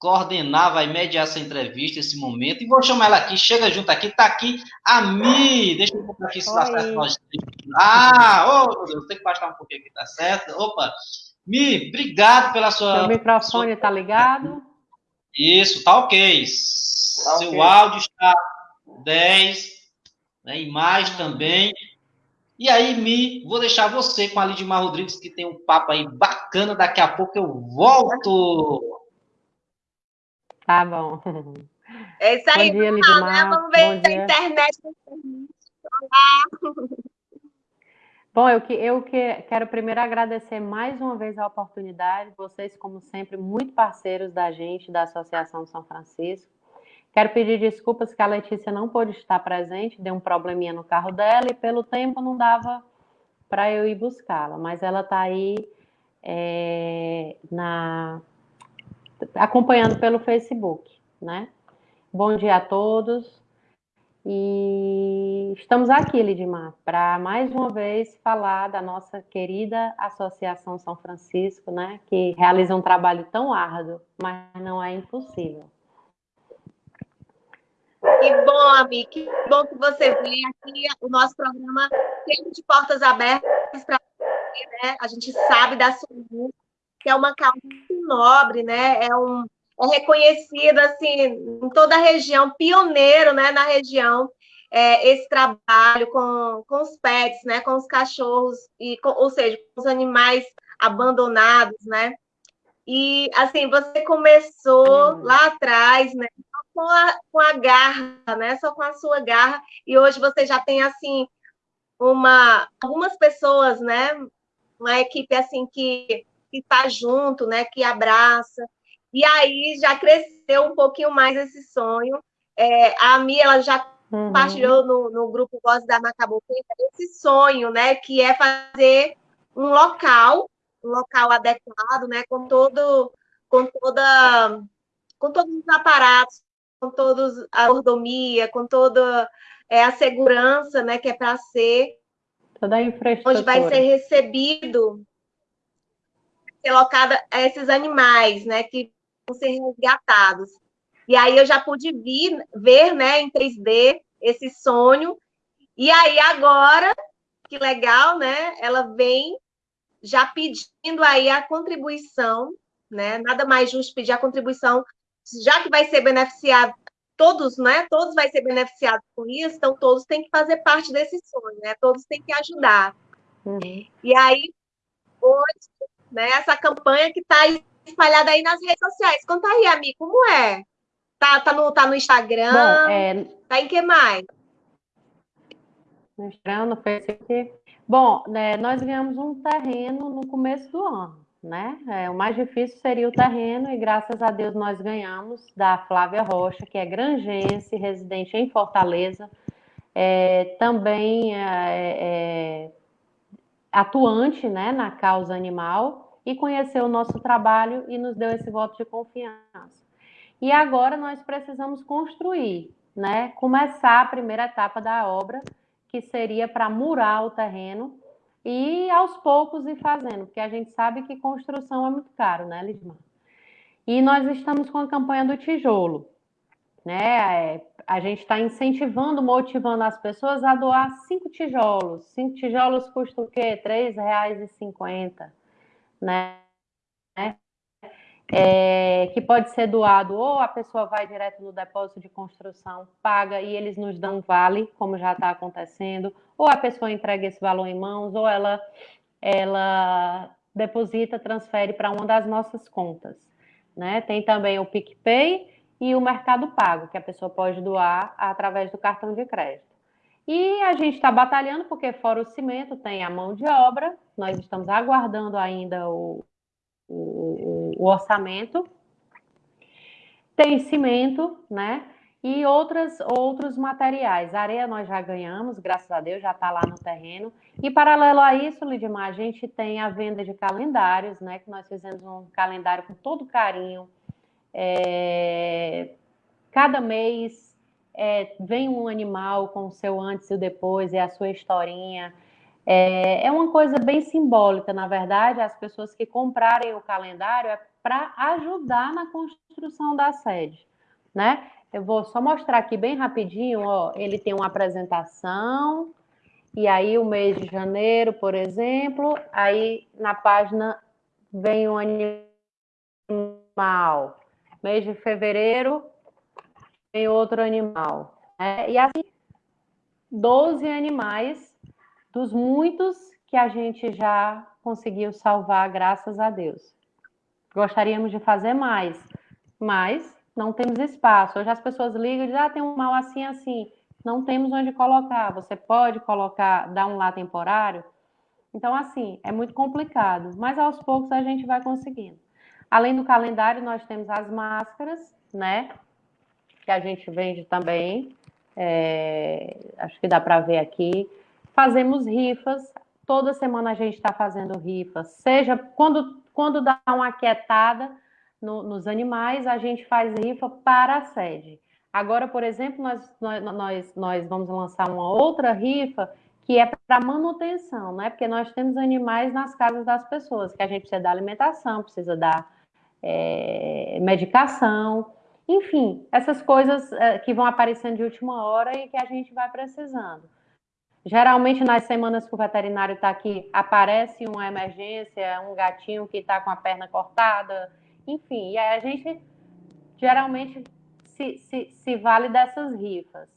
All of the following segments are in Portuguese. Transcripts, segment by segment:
coordenar, vai mediar essa entrevista, esse momento. E vou chamar ela aqui, chega junto aqui, tá aqui a Mi. Deixa eu botar aqui se dá certo. Ah, ô, oh, meu Deus, tem que baixar um pouquinho aqui, tá certo? Opa. Mi, obrigado pela sua. O microfone está ligado? Isso, tá ok. Tá Seu okay. áudio está 10, né, imagem também. E aí, Mi, vou deixar você com a Lidmar Rodrigues, que tem um papo aí bacana. Daqui a pouco eu volto. Tá bom. É isso aí, dia, Lidmar. Né? Vamos ver a internet. Olá. Bom, eu, que, eu que, quero primeiro agradecer mais uma vez a oportunidade, vocês, como sempre, muito parceiros da gente, da Associação São Francisco. Quero pedir desculpas que a Letícia não pôde estar presente, deu um probleminha no carro dela e pelo tempo não dava para eu ir buscá-la, mas ela está aí é, na, acompanhando pelo Facebook, né? Bom dia a todos. E estamos aqui, Lidmar, para mais uma vez falar da nossa querida Associação São Francisco, né, que realiza um trabalho tão árduo, mas não é impossível. Que bom, amiga, que bom que você veio aqui. O nosso programa sempre de portas abertas para você, né? A gente sabe da sua luta, que é uma causa muito nobre, né? É um é reconhecido assim em toda a região, pioneiro, né, na região, é, esse trabalho com, com os pets, né, com os cachorros e, com, ou seja, com os animais abandonados, né? E assim você começou uhum. lá atrás, né, com a, com a garra, né, só com a sua garra, e hoje você já tem assim uma algumas pessoas, né, uma equipe assim que que está junto, né, que abraça, e aí já cresceu um pouquinho mais esse sonho. É, a Mi, ela já uhum. compartilhou no, no grupo Voz da Macaboqueta esse sonho, né? Que é fazer um local, um local adequado, né? Com todo, com toda, com todos os aparatos, com todos a mordomia, com toda é, a segurança, né? Que é para ser toda a infraestrutura. Onde vai ser recebido ser locada esses animais, né, que ser resgatados. E aí eu já pude vir, ver né, em 3D esse sonho. E aí agora, que legal, né? Ela vem já pedindo aí a contribuição, né? Nada mais justo pedir a contribuição, já que vai ser beneficiado todos, né? Todos vai ser beneficiados com isso, então todos têm que fazer parte desse sonho, né? Todos têm que ajudar. Uhum. E aí hoje, né? Essa campanha que está espalhada aí nas redes sociais. Conta aí, amigo, como é? Tá, tá, no, tá no Instagram? Bom, é... Tá em que mais? No Instagram, no Facebook. Bom, né, nós ganhamos um terreno no começo do ano, né? É, o mais difícil seria o terreno e graças a Deus nós ganhamos da Flávia Rocha, que é grangense, residente em Fortaleza, é, também é, é atuante né, na causa animal e conheceu o nosso trabalho e nos deu esse voto de confiança. E agora nós precisamos construir, né? Começar a primeira etapa da obra, que seria para murar o terreno e aos poucos ir fazendo, porque a gente sabe que construção é muito caro, né, Lismar? E nós estamos com a campanha do tijolo, né? É, a gente está incentivando, motivando as pessoas a doar cinco tijolos. Cinco tijolos custam o quê? R$ 3,50 né? É, que pode ser doado ou a pessoa vai direto no depósito de construção, paga e eles nos dão vale, como já está acontecendo, ou a pessoa entrega esse valor em mãos, ou ela, ela deposita, transfere para uma das nossas contas. Né? Tem também o PicPay e o Mercado Pago, que a pessoa pode doar através do cartão de crédito. E a gente está batalhando, porque fora o cimento tem a mão de obra, nós estamos aguardando ainda o, o, o orçamento. Tem cimento, né? E outras, outros materiais. areia nós já ganhamos, graças a Deus, já está lá no terreno. E paralelo a isso, Lidmar, a gente tem a venda de calendários, né? Que nós fizemos um calendário com todo carinho. É... Cada mês é, vem um animal com o seu antes e o depois, e a sua historinha. É, é uma coisa bem simbólica, na verdade, as pessoas que comprarem o calendário é para ajudar na construção da sede, né? Eu vou só mostrar aqui bem rapidinho, ó, ele tem uma apresentação, e aí o mês de janeiro, por exemplo, aí na página vem um animal. Mês de fevereiro vem outro animal. Né? E assim, 12 animais dos muitos que a gente já conseguiu salvar, graças a Deus. Gostaríamos de fazer mais, mas não temos espaço. Hoje as pessoas ligam e dizem, ah, tem um mal assim, assim. Não temos onde colocar. Você pode colocar, dar um lá temporário? Então, assim, é muito complicado, mas aos poucos a gente vai conseguindo. Além do calendário, nós temos as máscaras, né? Que a gente vende também. É, acho que dá para ver aqui. Fazemos rifas. Toda semana a gente está fazendo rifas. Seja quando, quando dá uma quietada no, nos animais, a gente faz rifa para a sede. Agora, por exemplo, nós, nós, nós vamos lançar uma outra rifa que é para manutenção, né? Porque nós temos animais nas casas das pessoas, que a gente precisa dar alimentação, precisa dar é, medicação, enfim, essas coisas é, que vão aparecendo de última hora e que a gente vai precisando. Geralmente, nas semanas que o veterinário está aqui, aparece uma emergência, um gatinho que está com a perna cortada, enfim, e aí a gente geralmente se, se, se vale dessas rifas.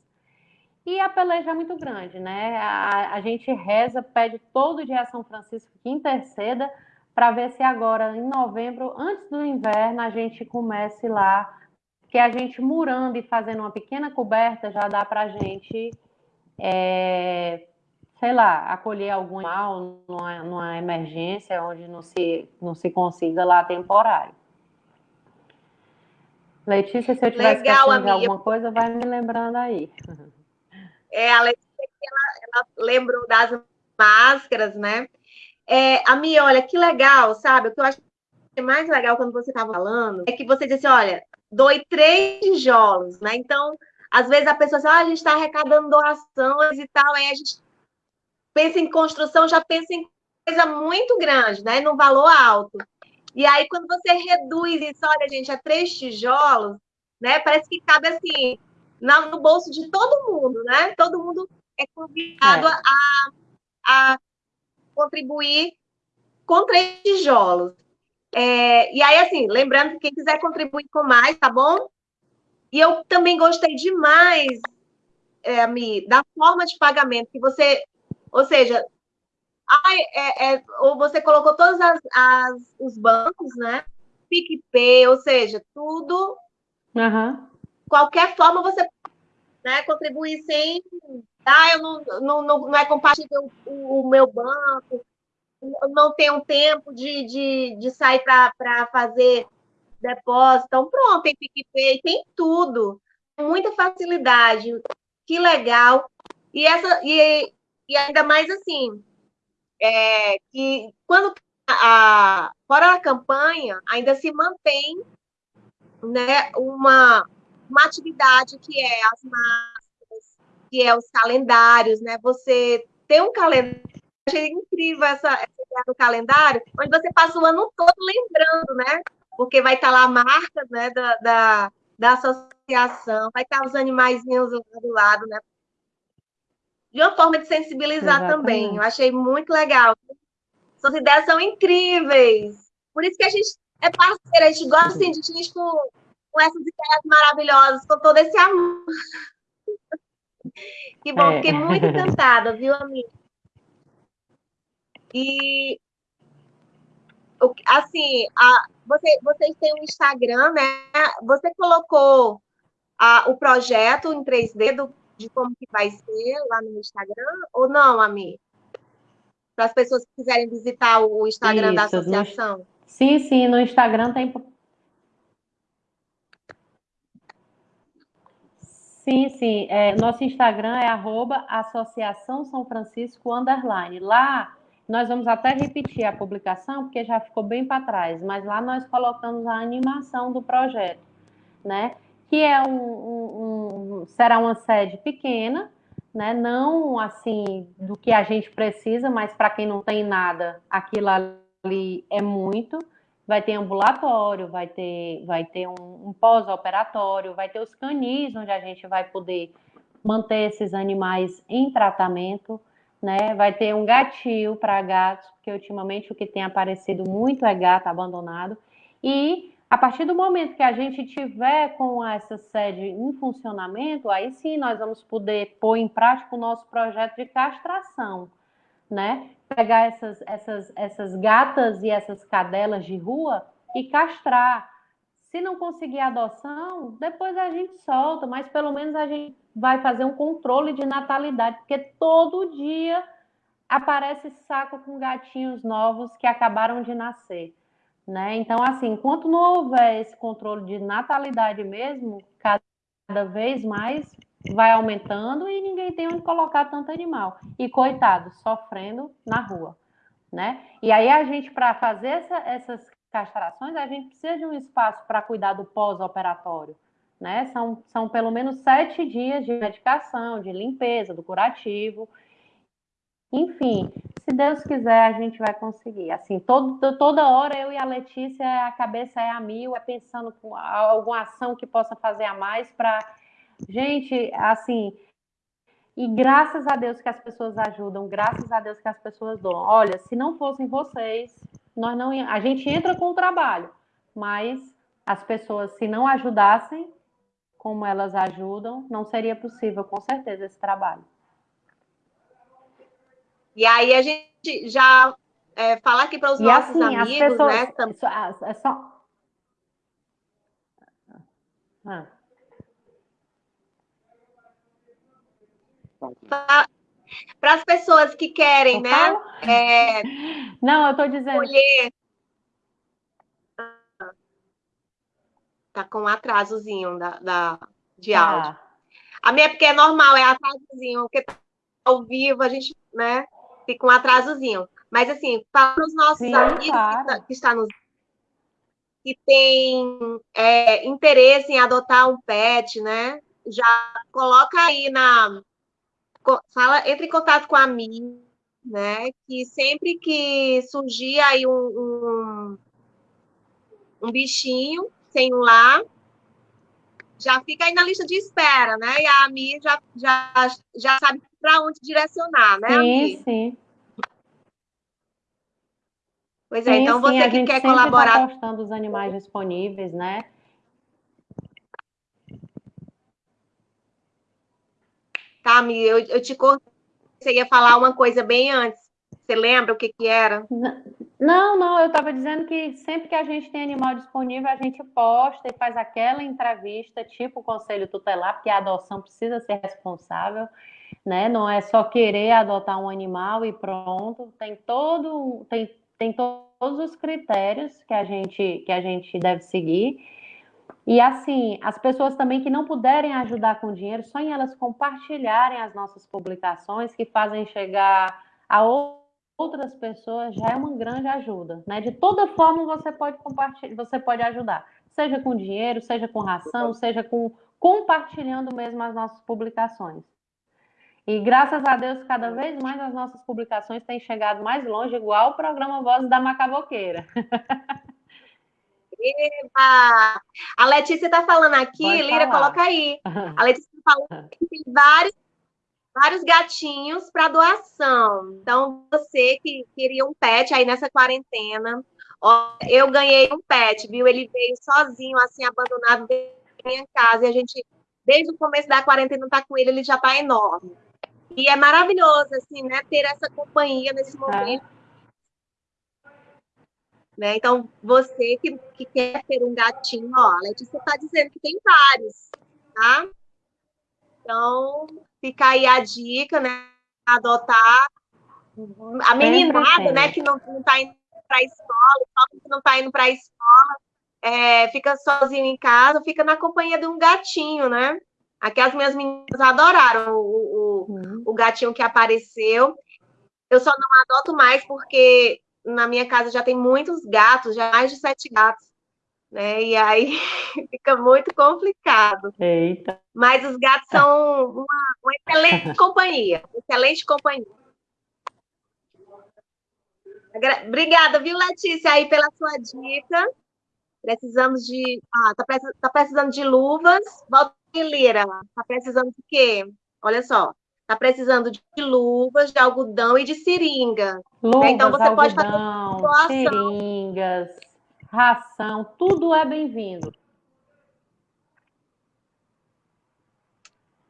E a peleja é muito grande, né? A, a gente reza, pede todo dia a São Francisco que interceda para ver se agora, em novembro, antes do inverno, a gente comece lá, que a gente murando e fazendo uma pequena coberta já dá para a gente, é, sei lá, acolher algum animal numa, numa emergência onde não se, não se consiga lá temporário. Letícia, se eu tiver esquecendo de alguma coisa, vai me lembrando aí. É, a Letícia, ela, ela lembrou das máscaras, né? É, a minha, olha, que legal, sabe? O que eu acho mais legal quando você estava falando é que você disse, olha, doe três tijolos, né? Então, às vezes a pessoa diz, ah, a gente está arrecadando doações e tal, aí a gente pensa em construção, já pensa em coisa muito grande, né? No valor alto. E aí, quando você reduz isso, olha, gente, a três tijolos, né? Parece que cabe assim no bolso de todo mundo, né? Todo mundo é convidado é. A, a contribuir com três tijolos. É, e aí, assim, lembrando que quem quiser contribuir com mais, tá bom? E eu também gostei demais, é, Mi, da forma de pagamento que você, ou seja, ai, é, é, ou você colocou todos as, as, os bancos, né? PicPay, ou seja, tudo. Uhum. Qualquer forma você né, contribuir sem. Ah, eu não, não, não, não é compatível o, o meu banco, não tenho tempo de, de, de sair para fazer depósito. Então, pronto, tem PicPay, tem tudo. Muita facilidade. Que legal. E, essa, e, e ainda mais assim, é, que quando a, fora a campanha, ainda se mantém né, uma, uma atividade que é as que é os calendários, né? Você tem um calendário, achei incrível essa, essa ideia do calendário, onde você passa o ano todo lembrando, né? Porque vai estar lá a marca né, da, da, da associação, vai estar os animaizinhos do lado, né? De uma forma de sensibilizar Exatamente. também. Eu achei muito legal. Suas ideias são incríveis. Por isso que a gente é parceira, a gente gosta assim, de gente com, com essas ideias maravilhosas, com todo esse amor. Que bom, é. fiquei muito encantada, viu, amiga? E assim, a, você, vocês têm um Instagram, né? Você colocou a, o projeto em 3D do, de como que vai ser lá no Instagram, ou não, Ami? Para as pessoas que quiserem visitar o Instagram Isso, da associação. No, sim, sim, no Instagram tem. Sim, sim. É, nosso Instagram é arroba Associação São Francisco Underline. Lá nós vamos até repetir a publicação, porque já ficou bem para trás, mas lá nós colocamos a animação do projeto, né? Que é um, um, um será uma sede pequena, né? Não assim do que a gente precisa, mas para quem não tem nada, aquilo ali é muito. Vai ter ambulatório, vai ter, vai ter um, um pós-operatório, vai ter os canis, onde a gente vai poder manter esses animais em tratamento, né? Vai ter um gatil para gatos, porque ultimamente o que tem aparecido muito é gato abandonado. E a partir do momento que a gente tiver com essa sede em funcionamento, aí sim nós vamos poder pôr em prática o nosso projeto de castração, né? Pegar essas, essas, essas gatas e essas cadelas de rua e castrar. Se não conseguir adoção, depois a gente solta, mas pelo menos a gente vai fazer um controle de natalidade, porque todo dia aparece saco com gatinhos novos que acabaram de nascer. Né? Então, assim, enquanto não houver esse controle de natalidade mesmo, cada vez mais vai aumentando e ninguém tem onde colocar tanto animal. E coitado, sofrendo na rua, né? E aí a gente, para fazer essa, essas castrações, a gente precisa de um espaço para cuidar do pós-operatório, né? São, são pelo menos sete dias de medicação, de limpeza, do curativo. Enfim, se Deus quiser, a gente vai conseguir. Assim, todo, toda hora eu e a Letícia, a cabeça é a mil, é pensando com alguma ação que possa fazer a mais para. Gente, assim. E graças a Deus que as pessoas ajudam, graças a Deus que as pessoas dão. Olha, se não fossem vocês, nós não a gente entra com o trabalho, mas as pessoas, se não ajudassem, como elas ajudam, não seria possível, com certeza, esse trabalho. E aí a gente já é, falar aqui para os e nossos assim, amigos, pessoas, né? É só. Ah. Para as pessoas que querem, né? É, Não, eu estou dizendo. Colher. Tá com um atrasozinho da, da, de ah. áudio. A minha, porque é normal, é atrasozinho, porque tá ao vivo a gente, né? fica um atrasozinho. Mas, assim, para os nossos Sim, amigos claro. que, que estão nos que tem é, interesse em adotar um pet, né? Já coloca aí na. Fala, entre em contato com a mim, né? Que sempre que surgir aí um, um, um bichinho sem um lar, já fica aí na lista de espera, né? E a Mi já, já, já sabe para onde direcionar, né? Sim, sim. Pois é, sim, então você sim, que quer tá colaborar. Tá postando os animais disponíveis, né? Tá, Mi, eu, eu te cortei. Você ia falar uma coisa bem antes. Você lembra o que, que era? Não, não, eu estava dizendo que sempre que a gente tem animal disponível, a gente posta e faz aquela entrevista, tipo o conselho tutelar, porque a adoção precisa ser responsável né? Não é só querer adotar um animal e pronto. Tem todo, tem, tem todos os critérios que a gente que a gente deve seguir. E assim, as pessoas também que não puderem ajudar com dinheiro, só em elas compartilharem as nossas publicações que fazem chegar a outras pessoas já é uma grande ajuda, né? De toda forma você pode compartilhar, você pode ajudar, seja com dinheiro, seja com ração, seja com compartilhando mesmo as nossas publicações. E graças a Deus, cada vez mais as nossas publicações têm chegado mais longe, igual o programa Vozes da Macaboqueira. Eba! A Letícia está falando aqui, Pode Lira, falar. coloca aí. A Letícia está falando que tem vários, vários gatinhos para doação. Então, você que queria um pet aí nessa quarentena, ó, eu ganhei um pet, viu? Ele veio sozinho, assim, abandonado dentro da minha casa, e a gente, desde o começo da quarentena, tá com ele, ele já está enorme. E é maravilhoso, assim, né, ter essa companhia nesse momento. Né? Então, você que, que quer ter um gatinho, ó, a Letícia está dizendo que tem vários, tá? Então, fica aí a dica, né? Adotar a meninada, né, que não, não tá indo para a escola, o que não está indo para a escola, é, fica sozinho em casa, fica na companhia de um gatinho, né? Aqui as minhas meninas adoraram o, o, uhum. o gatinho que apareceu. Eu só não adoto mais porque na minha casa já tem muitos gatos, já mais de sete gatos. Né? E aí fica muito complicado. Eita. Mas os gatos são uma, uma excelente companhia, excelente companhia. Obrigada, viu, Letícia, aí pela sua dica. Precisamos de. Ah, tá, tá precisando de luvas. Volta Lira, tá precisando de quê? Olha só. Tá precisando de luvas, de algodão e de seringa. Luvas, então você algodão, pode fazer seringas, ração, tudo é bem-vindo.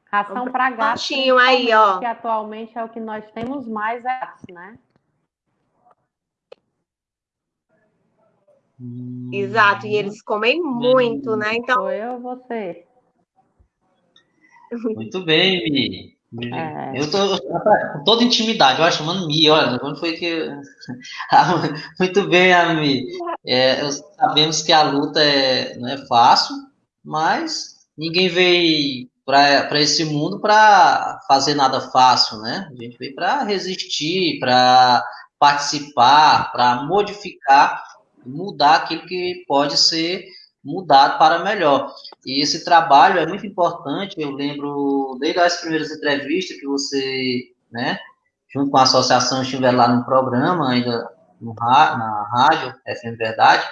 Ração para gatos. aí, ó. Que atualmente é o que nós temos mais, é né? Exato, e eles comem muito, né? Então. Sou eu você. Muito bem, Mi. É. Eu tô com toda intimidade, eu chamando Mi, olha, quando foi que. Muito bem, Ami. É, sabemos que a luta é, não é fácil, mas ninguém veio para esse mundo para fazer nada fácil, né? A gente veio para resistir, para participar, para modificar, mudar aquilo que pode ser mudado para melhor. E esse trabalho é muito importante. Eu lembro desde as primeiras entrevistas que você, né, junto com a associação, estiver lá no programa, ainda no, na rádio, FM Verdade.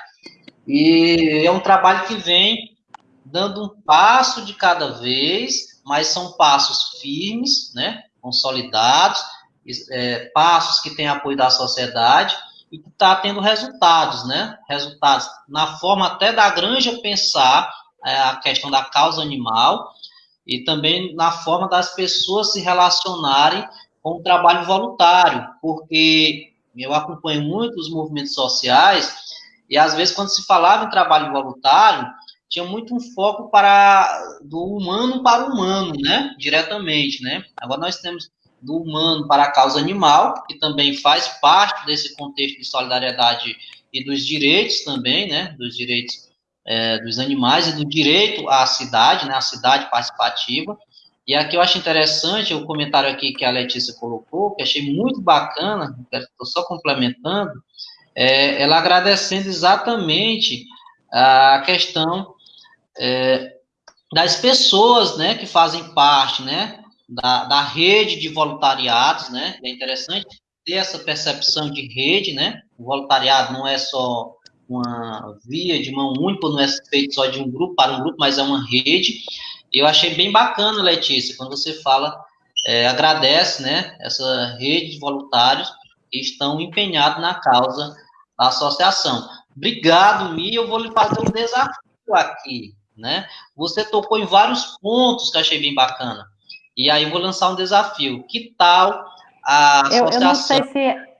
E é um trabalho que vem dando um passo de cada vez, mas são passos firmes, né, consolidados, é, passos que têm apoio da sociedade e que está tendo resultados, né? Resultados na forma até da granja pensar é, a questão da causa animal e também na forma das pessoas se relacionarem com o trabalho voluntário, porque eu acompanho muito os movimentos sociais e às vezes quando se falava em trabalho voluntário tinha muito um foco para do humano para o humano, né? Diretamente, né? Agora nós temos do humano para a causa animal, que também faz parte desse contexto de solidariedade e dos direitos também, né? Dos direitos é, dos animais e do direito à cidade, né? A cidade participativa. E aqui eu acho interessante o comentário aqui que a Letícia colocou, que achei muito bacana, estou só complementando, é, ela agradecendo exatamente a questão é, das pessoas, né, que fazem parte, né, da, da rede de voluntariados, né, é interessante ter essa percepção de rede, né, o voluntariado não é só uma via de mão única, não é feito só de um grupo para um grupo, mas é uma rede, eu achei bem bacana, Letícia, quando você fala, é, agradece, né, essa rede de voluntários que estão empenhados na causa da associação. Obrigado, Mi, eu vou lhe fazer um desafio aqui né? Você tocou em vários pontos que achei bem bacana. E aí eu vou lançar um desafio. Que tal a associação... Eu, eu não sei se...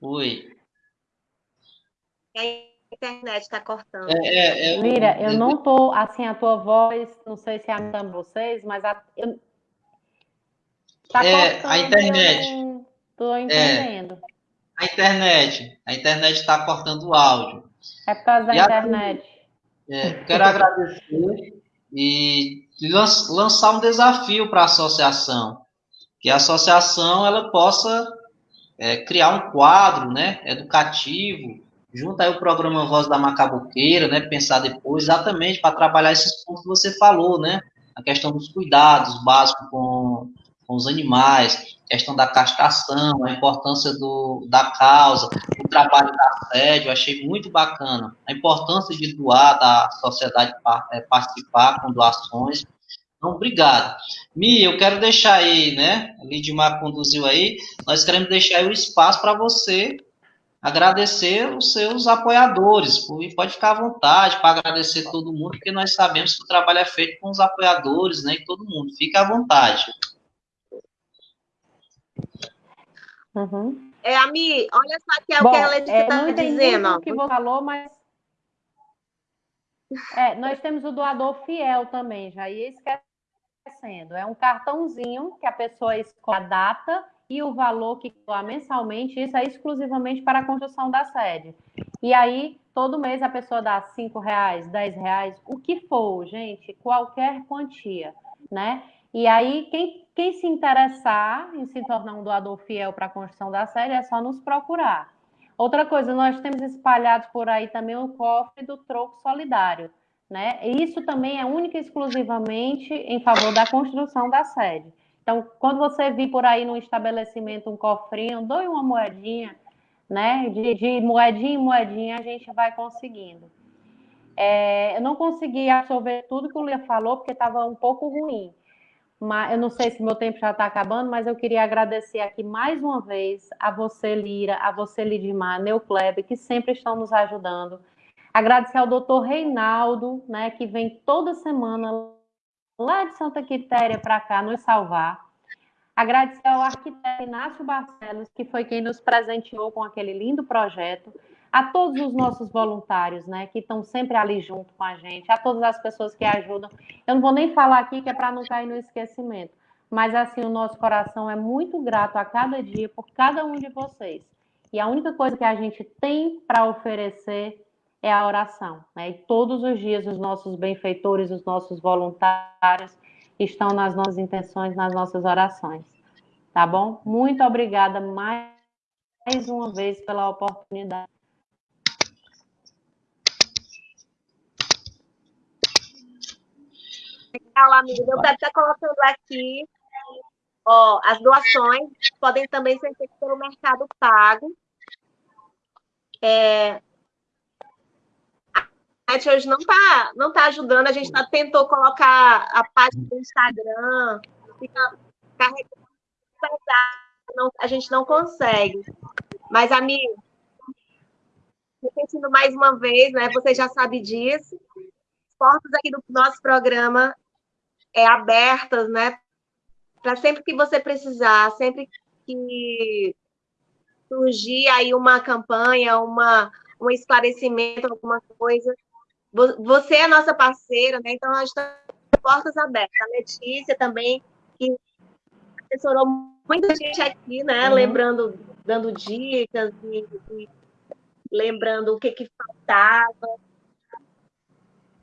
Oi. A internet está cortando. É, é, é, Lira, eu não tô assim a tua voz, não sei se é a vocês, mas a, eu, tá é, cortando, a internet. Estou entendendo. É, a internet, a internet está cortando o áudio. É por causa da e internet. é, quero agradecer e lançar um desafio para a associação, que a associação ela possa é, criar um quadro, né, educativo, junto aí o programa Voz da Macabuqueira, né, pensar depois exatamente para trabalhar esses pontos que você falou, né, a questão dos cuidados básicos com, com os animais, questão da castração, a importância do, da causa, o trabalho da sede, eu achei muito bacana. A importância de doar, da sociedade é, participar com doações. Então, obrigado. Mi, eu quero deixar aí, né? A Lidmar conduziu aí, nós queremos deixar aí o espaço para você agradecer os seus apoiadores. E pode ficar à vontade para agradecer todo mundo, porque nós sabemos que o trabalho é feito com os apoiadores, né? E todo mundo. Fique à vontade. Uhum. É, Ami, olha só que é Bom, o que a Letícia está é, dizendo. O que você falou, mas. É, nós temos o doador fiel também, já ia esquecendo. É um cartãozinho que a pessoa escolhe a data e o valor que doa mensalmente, isso é exclusivamente para a construção da sede. E aí, todo mês a pessoa dá cinco reais, dez reais, o que for, gente, qualquer quantia, né? E aí, quem, quem se interessar em se tornar um doador fiel para a construção da sede, é só nos procurar. Outra coisa, nós temos espalhados por aí também o cofre do troco solidário. Né? Isso também é única e exclusivamente em favor da construção da sede. Então, quando você vir por aí no estabelecimento um cofrinho, doe uma moedinha, né? De, de moedinha em moedinha a gente vai conseguindo. É, eu não consegui absorver tudo que o Lia falou, porque estava um pouco ruim. Mas eu não sei se meu tempo já está acabando, mas eu queria agradecer aqui mais uma vez a você, Lira, a você, Lidimar, Neucleb, que sempre estão nos ajudando. Agradecer ao doutor Reinaldo, né, que vem toda semana lá de Santa Quitéria para cá nos salvar. Agradecer ao arquiteto Inácio Barcelos, que foi quem nos presenteou com aquele lindo projeto. A todos os nossos voluntários, né, que estão sempre ali junto com a gente, a todas as pessoas que ajudam. Eu não vou nem falar aqui que é para não cair no esquecimento, mas assim, o nosso coração é muito grato a cada dia por cada um de vocês. E a única coisa que a gente tem para oferecer é a oração. Né? E todos os dias os nossos benfeitores, os nossos voluntários estão nas nossas intenções, nas nossas orações. Tá bom? Muito obrigada mais, uma vez pela oportunidade. Legal, amigo. Eu quero estar colocando aqui ó, as doações podem também ser feitas pelo Mercado Pago. É, internet hoje não está não tá ajudando. A gente tá, tentou colocar a página do Instagram, fica carregando a gente não consegue. Mas, amigo, repetindo mais uma vez, né? Você já sabe disso. As portas aqui do nosso programa é abertas, né? Para sempre que você precisar, sempre que surgir aí uma campanha, uma, um esclarecimento, alguma coisa, você é nossa parceira, né? Então, nós estamos portas abertas. A Letícia também, que assessorou muita gente aqui, né? Uhum. Lembrando, dando dicas e, e, lembrando o que, que faltava.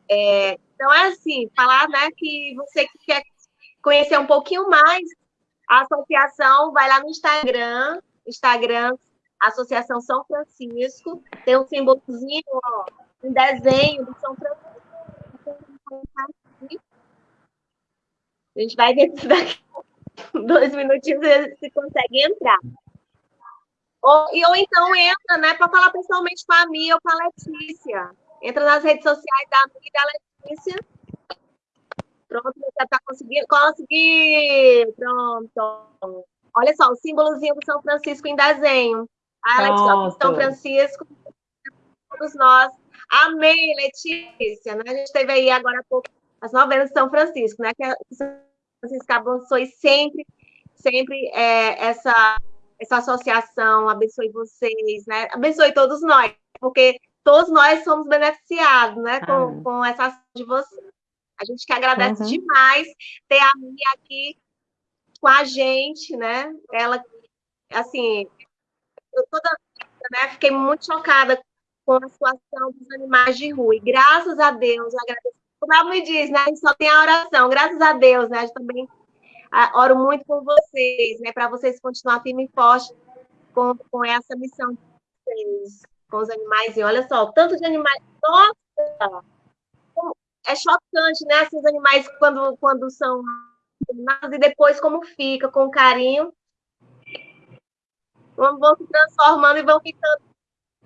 É, então, é assim, falar né, que você que quer conhecer um pouquinho mais a associação, vai lá no Instagram, Instagram, Associação São Francisco, tem um símbolozinho, um desenho do São Francisco. A gente vai ver se daqui dois minutinhos se consegue entrar. Ou, e, ou então entra, né, para falar pessoalmente com a Mia ou com a Letícia. Entra nas redes sociais da Mia e da Letícia. Pronto, você está conseguindo. Consegui! Pronto. Olha só, o símbolozinho do São Francisco em desenho. Ah, Letícia, São Francisco, todos nós Amém, Letícia. Né? A gente teve aí agora há pouco as novenas de São Francisco, né? Que a São Francisco abençoe sempre, sempre é, essa, essa associação, abençoe vocês, né? Abençoe todos nós, porque todos nós somos beneficiados, né? Com, ah. com essa ação de vocês. A gente que agradece uhum. demais ter a Mia aqui com a gente, né? Ela, assim, eu toda né, fiquei muito chocada com a situação dos animais de rua. E graças a Deus, agradeço. Como ela me diz, né? A gente só tem a oração. Graças a Deus, né? A gente também a, oro muito por vocês, né? Para vocês continuar firme e forte com, com essa missão de vocês, com os animais. E olha só, tanto de animais. Nossa! É chocante, né? Esses animais quando, quando são e depois como fica, com carinho. Vão se transformando e vão ficando,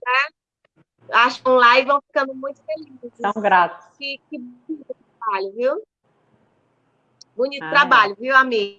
né? acham lá e vão ficando muito felizes. São gratos. Que, que bonito trabalho, viu? Bonito ah, trabalho, é. viu, amigo?